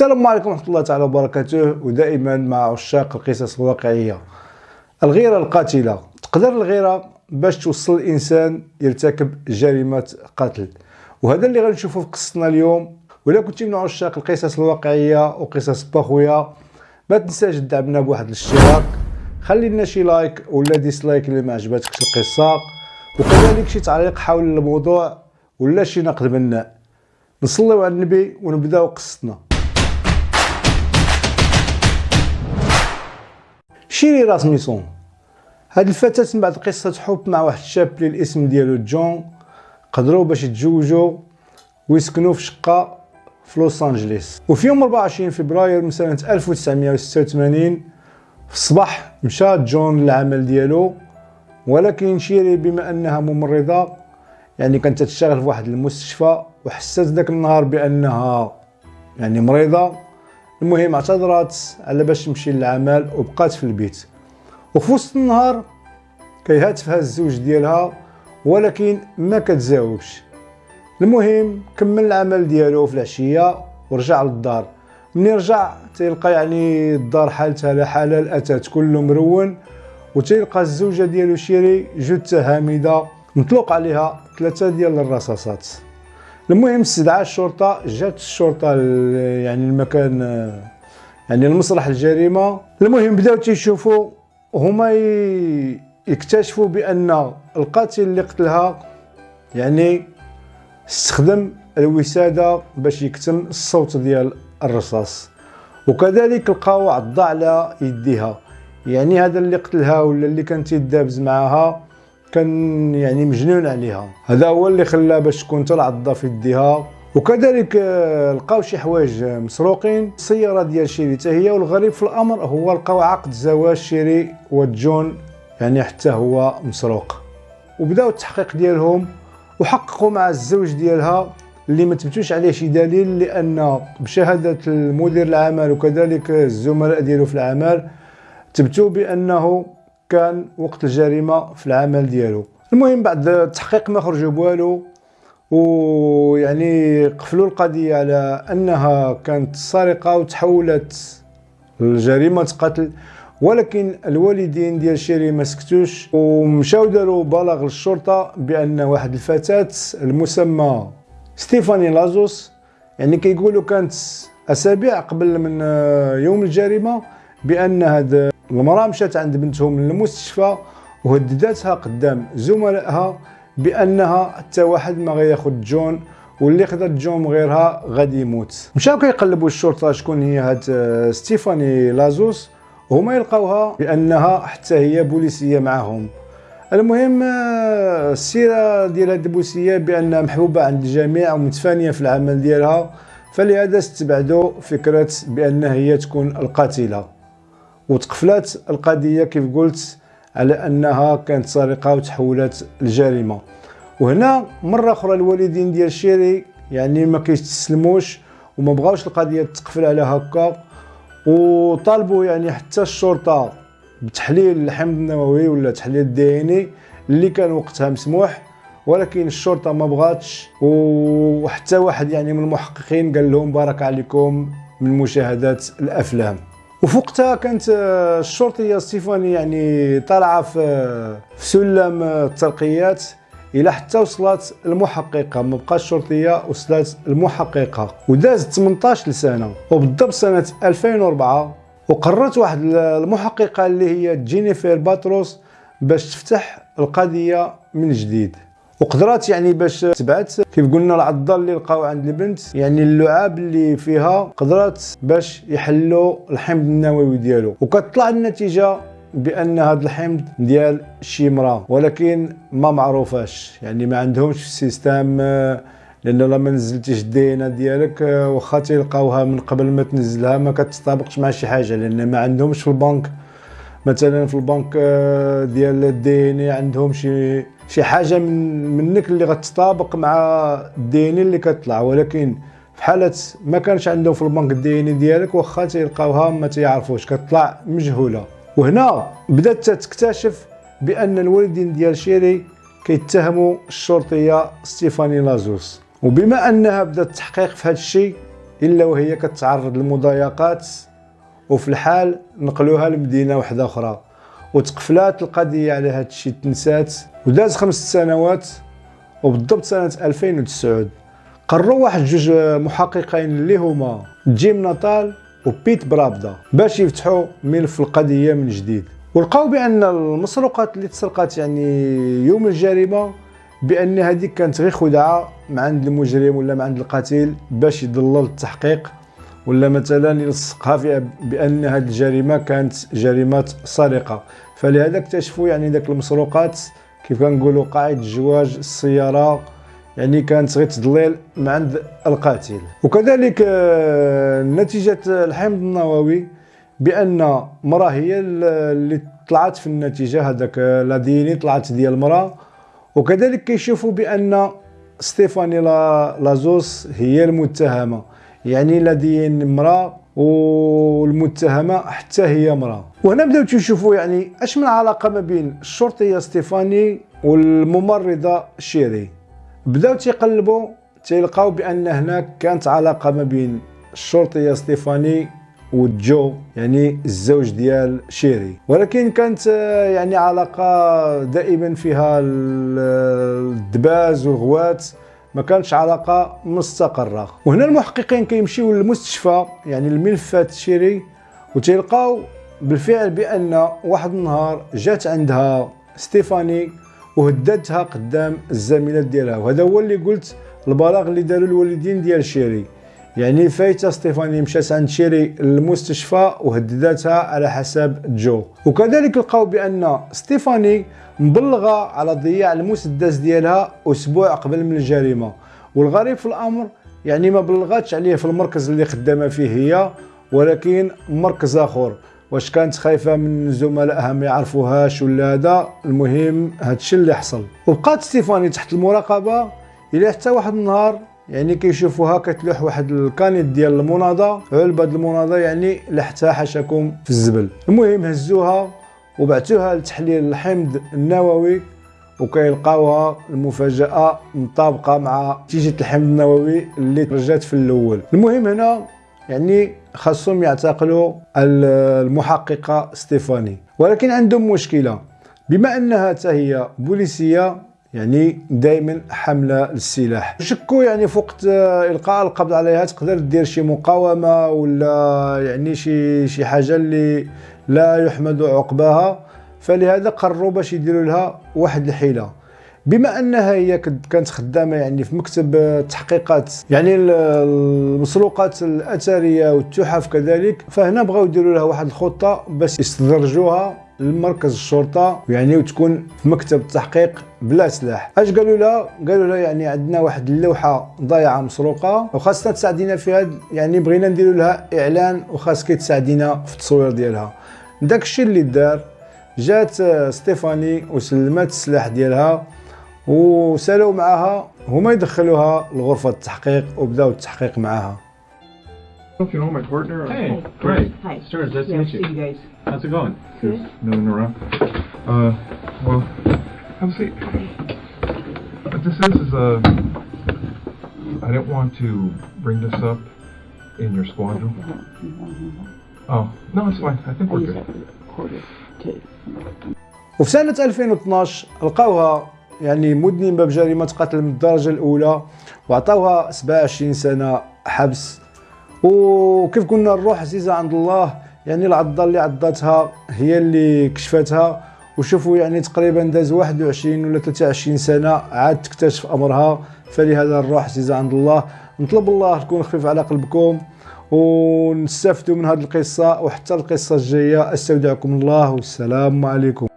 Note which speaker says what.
Speaker 1: السلام عليكم ورحمة الله تعالى وبركاته. ودائما مع عشاق القصص الواقعية. الغيرة القاتلة. تقدر الغيرة باش توصل الإنسان يرتكب جريمة قتل. وهذا اللي غنشوفه في قصتنا اليوم. ولا كنتي من عشاق القصص الواقعية وقصص بخويا ما تنساش تدعمنا بواحد الاشتراك. خلي لنا شي like ولا dislike اللي ما عجبتكش القصة. وكذلك شي تعليق حول الموضوع ولا شي نقد بناء نصليو على النبي ونبداو قصتنا. شيري راسميسون هاد الفتاة من بعد قصة حب مع واحد الشاب اللي الاسم ديالو جون قدروا باش يتزوجوا ويسكنوا في شقة في لوس أنجليس. وفي يوم 24 فبراير من سنة 1986 في الصباح مشى جون للعمل ديالو. ولكن شيري بما أنها ممرضة يعني كانت تشتغل في واحد المستشفى وحست ذاك النهار بأنها يعني مريضة. المهم اعتذرت على باش تمشي للعمل وبقات في البيت. وفي وسط النهار كيهاتفها الزوج ديالها ولكن ما كتجاوبش المهم كمل العمل ديالو في العشية ورجع للدار. ملي رجع؟ تيلقى يعني الدار حالتها لا حلال أتات كله مرون. وتيلقى الزوجة ديالو شيري جثه هامده مطلوق عليها ثلاثة ديال الرصاصات. المهم استدعى الشرطة جات الشرطة يعني المكان يعني المسرح الجريمة. المهم بداو تيشوفوا هما يكتشفوا بأن القاتل اللي قتلها يعني استخدم الوسادة باش يكتم الصوت ديال الرصاص. وكذلك لقاو عضة على يديها. يعني هذا اللي قتلها ولا اللي كان تيدابز معاها. كان يعني مجنون عليها. هذا هو اللي خلاه باش تكون تلعض في يديها. وكذلك آه، لقاو شي حوايج مسروقين. السيارة ديال شيري حتى هي والغريب في الأمر هو لقاو عقد زواج شيري وجون يعني حتى هو مسروق. وبداو التحقيق ديالهم وحققوا مع الزوج ديالها اللي ما تبتوش عليه شي دليل لأن بشهادة المدير العمل وكذلك الزملاء ديالو في العمل تبتوا بأنه كان وقت الجريمة في العمل ديالو. المهم بعد التحقيق ما خرجوا بوالو ويعني قفلوا القضية على أنها كانت سرقة وتحولت لجريمه قتل ولكن الوالدين ديال شيري ما سكتوش ومشاو داروا بلاغ للشرطه بأن واحد الفتاة المسمى ستيفاني لازوس يعني كيقولوا كانت أسابيع قبل من يوم الجريمة بأن هاد المرأة مشات عند بنتهم للمستشفى وهددتها قدام زملائها بأنها حتى واحد ما غياخذ جون واللي خدت جون غيرها غادي يموت. مشاو كيقلبوا الشرطة شكون هي هاد آه، ستيفاني لازوس؟ وهما يلقاوها بأنها حتى هي بوليسية معاهم. المهم آه، السيرة ديال هاد البوليسية بأنها محبوبة عند الجميع ومتفانية في العمل ديالها فلهذا استبعدوا فكرة بأن هي تكون القاتلة. وتقفلات القضية كيف قلت على أنها كانت سرقة وتحولت لجريمه وهنا مرة أخرى الوالدين ديال شيري يعني ما كيستسلموش وما بغاوش القضية تقفل على هكا وطالبوا يعني حتى الشرطة بتحليل الحمض النووي ولا تحليل الدي ان اللي كان وقتها مسموح ولكن الشرطة ما بغاتش. وحتى واحد يعني من المحققين قال لهم بارك عليكم من مشاهدات الأفلام. وفي وقتها كانت آه، الشرطيه ستيفاني يعني طالعة في في سلم الترقيات إلى حتى وصلت المحققة. ما بقاش الشرطيه وصلت المحققة. ودازت 18 سنه وبالضبط سنة 2004 وقررت واحد المحققة اللي هي جينيفر باتروس باش تفتح القضية من جديد. وقدرات يعني باش تبعت كيف قلنا العضه اللي لقاو عند البنت يعني اللعاب اللي فيها قدرات باش يحلوا الحمض النووي ديالو. وكتطلع النتيجة بأن هذا الحمض ديال شي مراه ولكن ما معروفاش يعني ما عندهمش في ال système لأن لما نزلتيش ال DNA ديالك واخا تلقاوها من قبل ما تنزلها ما كتطابقش مع شي حاجة لأن ما عندهمش في البنك. مثلا في البنك ديال ال DNA عندهم شي شي حاجة من منك اللي غتطابق مع ال DNA اللي كتطلع. ولكن في حاله ما كانش عندهم في البنك ال DNA ديالك واخا تيلقاوها ما تيعرفوش. كتطلع مجهولة. وهنا بدأت تكتشف بأن الوالدين ديال شيري كيتهموا الشرطية ستيفاني لازوس. وبما أنها بدأت التحقيق في هذا الشيء إلا وهي كتعرض للمضايقات وفي الحال نقلوها لمدينة واحدة أخرى. وتقفلات القضية على هذا الشيء تنسات وداز خمس سنوات وبالضبط سنة 2009 قرروا واحد جوج محققين اللي هما جيم ناتال وبيت برابدا باش يفتحوا ملف القضية من جديد. ولقاو بأن المسروقات اللي تسرقات يعني يوم الجريمة بأن هذيك كانت غير خدعه من عند المجرم ولا من عند القتيل باش يضلل التحقيق ولا مثلا يلصقها بأن هذه الجريمة كانت جريمة سرقة. فلهذا اكتشفوا يعني ذاك المسروقات كيف كنقولوا قاعد الجواج السيارة يعني كانت غير تضليل من عند القاتل. وكذلك آه، نتيجة الحمض النووي بأن مراه هي اللي طلعت في النتيجة هذاك لاديني طلعت ديال المرأة. وكذلك كيشوفوا بأن ستيفاني لازوس هي المتهمة. يعني ال DNA امراه والمتهمة حتى هي امراه وهنا بداو تشوفوا يعني أش من علاقة ما بين الشرطية ستيفاني والممرضة شيري. بداو تيقلبوا تيلقاو بأن هناك كانت علاقة ما بين الشرطية ستيفاني وجون يعني الزوج ديال شيري. ولكن كانت يعني علاقة دائما فيها الدباز والغوات ما كانش علاقة مستقرة. وهنا المحققين كيمشيو للمستشفى يعني الملفات شيري وتلقاو بالفعل بأن واحد النهار جات عندها ستيفاني وهددتها قدام الزميلات ديالها. وهذا هو اللي قلت البلاغ اللي داروا الوالدين ديال شيري. يعني فايتة ستيفاني مشات عند شيري للمستشفى وهددتها على حساب جون. وكذلك لقاو بأن ستيفاني مبلغة على ضياع المسدس ديالها أسبوع قبل من الجريمة. والغريب في الأمر يعني ما بلغاتش عليه في المركز اللي خدامة فيه هي ولكن مركز آخر. واش كانت خايفة من زملائها ما يعرفوهاش ولا هذا؟ المهم هادشي اللي حصل. وبقات ستيفاني تحت المراقبة إلى حتى واحد النهار يعني كيشوفوها كتلوح واحد الكانيت ديال المناضة. علبه المناضة يعني لحتها حاشاكم في الزبل. المهم هزوها وبعتوها لتحليل الحمض النووي وكيلقاوها المفاجأة مطابقة مع نتيجة الحمض النووي اللي رجات في الأول. المهم هنا يعني خاصهم يعتقلوا المحققة ستيفاني. ولكن عندهم مشكلة. بما أنها هي بوليسية يعني دائما حامله للسلاح. شكوا يعني في وقت إلقاء القبض عليها؟ تقدر دير شي مقاومة ولا يعني شي شي حاجة اللي لا يحمد عقباها؟ فلهذا قرروا باش يديروا لها واحد الحيلة. بما أنها هي كانت خدامة يعني في مكتب التحقيقات يعني المسروقات الأثرية والتحف كذلك فهنا بغاو يديروا لها واحد الخطة باش يستدرجوها لمركز الشرطة يعني وتكون في مكتب التحقيق بلا سلاح. أش قالوا لها قالوا لها يعني عندنا واحد اللوحة ضايعة مسروقة وخاصها تساعدينا في هذا يعني بغينا نديروا لها إعلان وخاصك تساعدينا في التصوير ديالها. داك الشيء اللي دار جات ستيفاني وسلمت السلاح ديالها وسالوا معاها هما يدخلوها لغرفة التحقيق وبداو التحقيق معاها.
Speaker 2: If you know my partner.
Speaker 3: Hey,
Speaker 2: oh,
Speaker 3: great.
Speaker 4: Hi.
Speaker 3: Stars, nice to
Speaker 4: Yeah,
Speaker 3: meet
Speaker 4: see
Speaker 3: you.
Speaker 4: you guys.
Speaker 3: How's it going?
Speaker 4: Good.
Speaker 2: Milling around. Uh, well, have a seat. What this is is uh, I didn't want to bring this up in your squadron. Oh, no, it's fine. I think we're good.
Speaker 4: to.
Speaker 1: وفي سنة 2012 لقاوها يعني مذنبة بجريمة قتل من الدرجة الأولى وعطاوها 27 سنة حبس وكيف قلنا الروح عزيزة عند الله؟ يعني العضة اللي عضتها هي اللي كشفتها. وشوفوا يعني تقريبا داز 21 ولا 23 سنة عاد تكتشف أمرها. فلهذا الروح عزيزة عند الله. نطلب الله تكون خفيف على قلبكم. ونستفدوا من هذه القصة. وحتى القصة الجاية أستودعكم الله. والسلام عليكم.